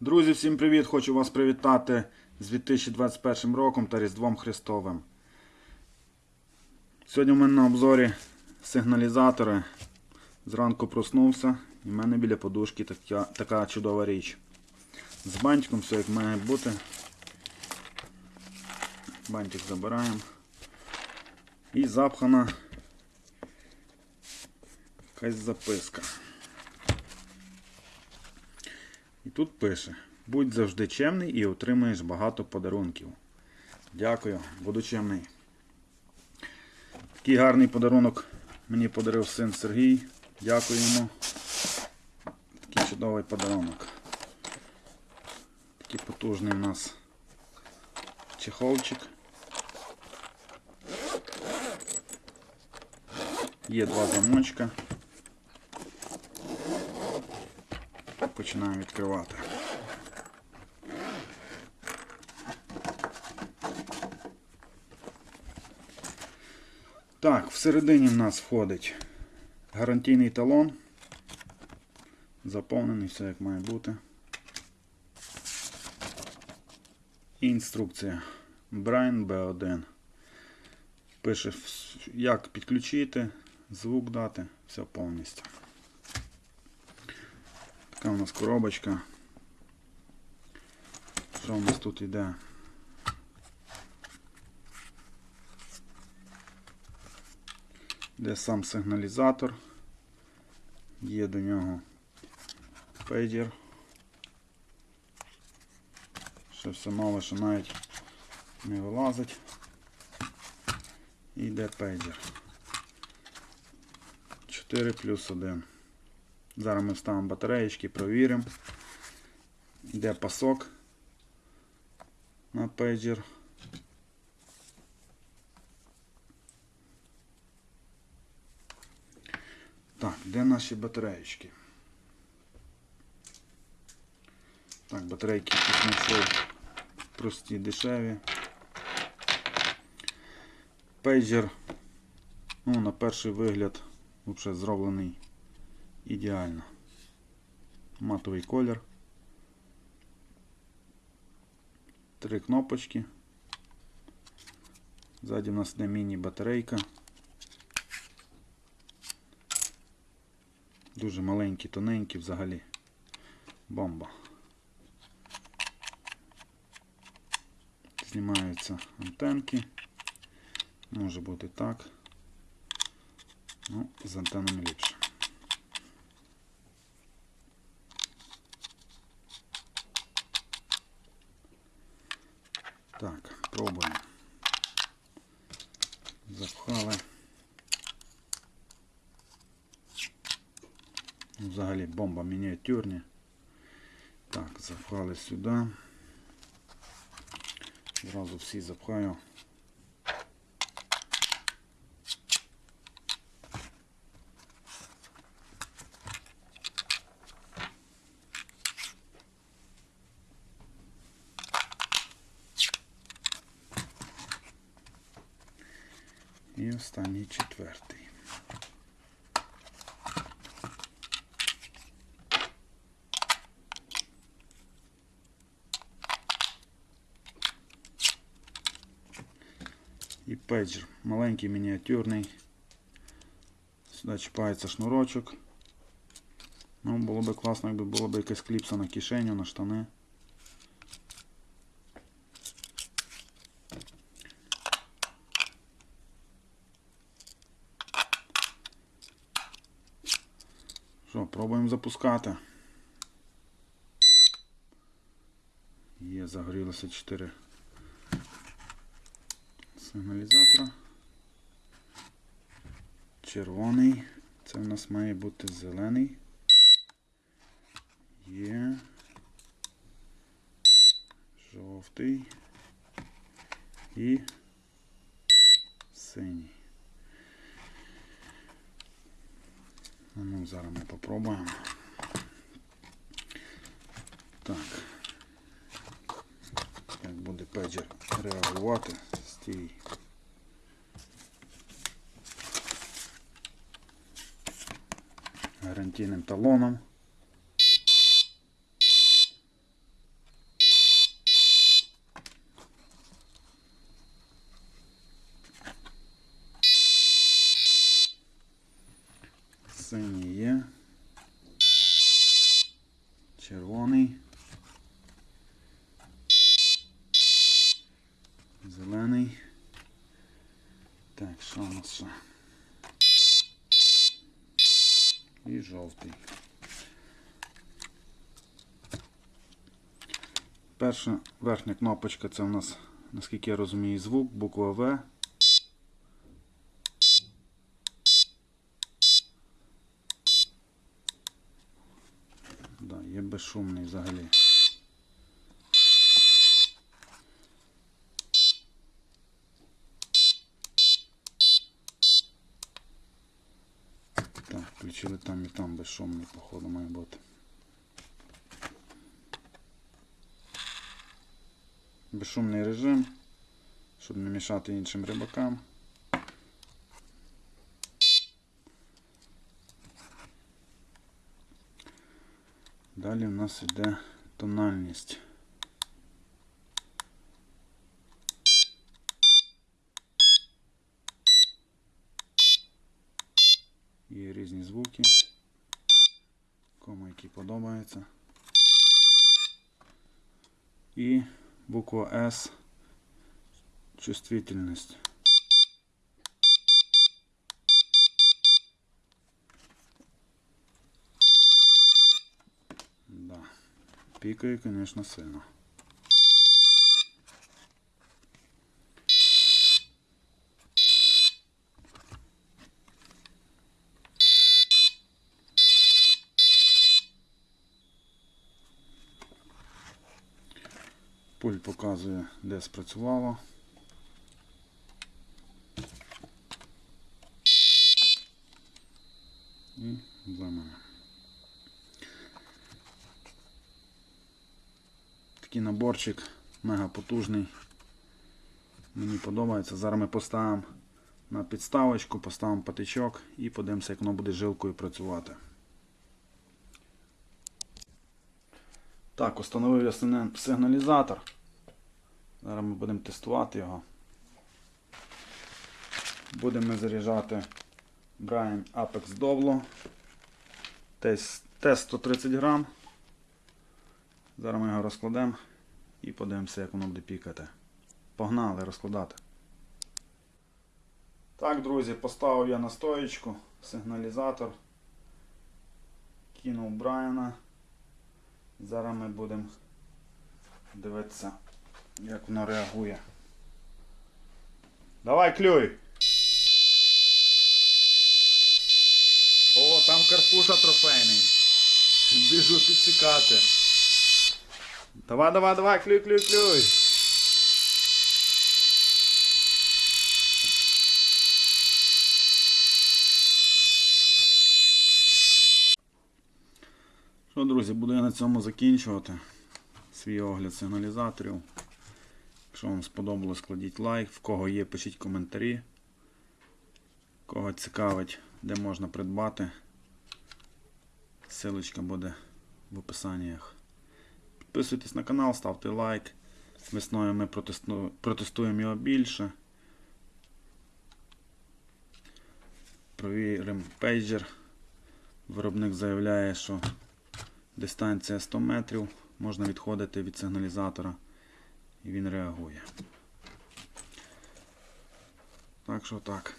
Друзі, всім привіт! Хочу вас привітати з 2021 роком та Різдвом Христовим. Сьогодні в мене на обзорі сигналізатори. Зранку проснувся і в мене біля подушки така, така чудова річ. З бантиком все як має бути. Бантик забираємо. І запхана якась записка. І тут пише: будь завжди чемний і отримаєш багато подарунків. Дякую, буду чемний. Такий гарний подарунок мені подарив син Сергій. Дякую йому. Такий чудовий подарунок. Такий потужний у нас чехолчик. Є два замочка. Починаємо відкривати. Так, всередині в нас входить гарантійний талон. Заповнений, все як має бути. Інструкція. Brain B1. Пише, як підключити, звук дати, все повністю. Така у нас коробочка. Що у нас тут йде? Де сам сигналізатор. Є до нього пейджер. Ще все нове, що навіть не вилазить. І йде пейджер. 4 плюс 1. Зараз ми вставимо батареєчки, провіримо. Йде пасок на пейджер. Так, де наші батареєчки? Так, батарейки тут знайшов прості, дешеві. Пейджер, ну, на перший вигляд, взагалі зроблений ідеально. Матовий колір. Три кнопочки. Ззаді в нас йде міні-батарейка. Дуже маленькі, тоненькі взагалі. Бомба. Знімаються антенки. Може бути так. Ну, з антенами ліпше. Так, пробуємо. Запхали. Ну, Взагалі бомба мініатюрні. Так, запхали сюди. Зразу всі запхаю. І останній четвертий. І пейджер. Маленький мініатюрний. Сюди чіпається шнурочок. Ну, було б класно, якби було б якась кліпса на кишеню, на штани. Що, пробуємо запускати. Є, загорілося 4 сигналізатора. Червоний. Це в нас має бути зелений. Є. Жовтий. І синій. Ну, зараз ми попробуємо. Так. пейджер реагувати з тієї. Гарантійним талоном. Синій є. Червоний. Нас? І жовтий. Перша верхня кнопочка це у нас, наскільки я розумію, звук, буква В. Да, є безшумний взагалі. Так, включили там і там безшумний, походу, має бути. Безшумний режим, щоб не мішати іншим рибакам. Далі в нас йде тональність. Є різні звуки, кому які подобаються. І буква S чувствительність. Да. Пікає, звісно, сильно. Пульт показує, де спрацювало. І зламано. Такий наборчик мега потужний. Мені подобається. Зараз ми поставимо на підставочку, поставимо патичок і подивимося, як воно буде жилкою працювати. Так, установив я сигналізатор. Зараз ми будемо тестувати його. Будемо заряджати Brian Apex Doblo. Тест, тест 130 грам. Зараз ми його розкладемо і подивимося, як воно буде пікати. Погнали розкладати. Так, друзі, поставив я на стоєчку сигналізатор. Кинув Брайана. Зараз ми будемо дивитися, як воно реагує. Давай клюй! О, там карпуша трофейний. Біжу підсікати. Давай, давай, давай, клюй, клюй, клюй. Що, друзі, буду я на цьому закінчувати свій огляд сигналізаторів. Якщо вам сподобалось, кладіть лайк. В кого є, пишіть коментарі. Кого цікавить, де можна придбати. Силочка буде в описаннях. Підписуйтесь на канал, ставте лайк. Весною ми протесту- протестуємо його більше. Провіримо пейджер. Виробник заявляє, що дистанція 100 метрів, можна відходити від сигналізатора і він реагує. Так що так.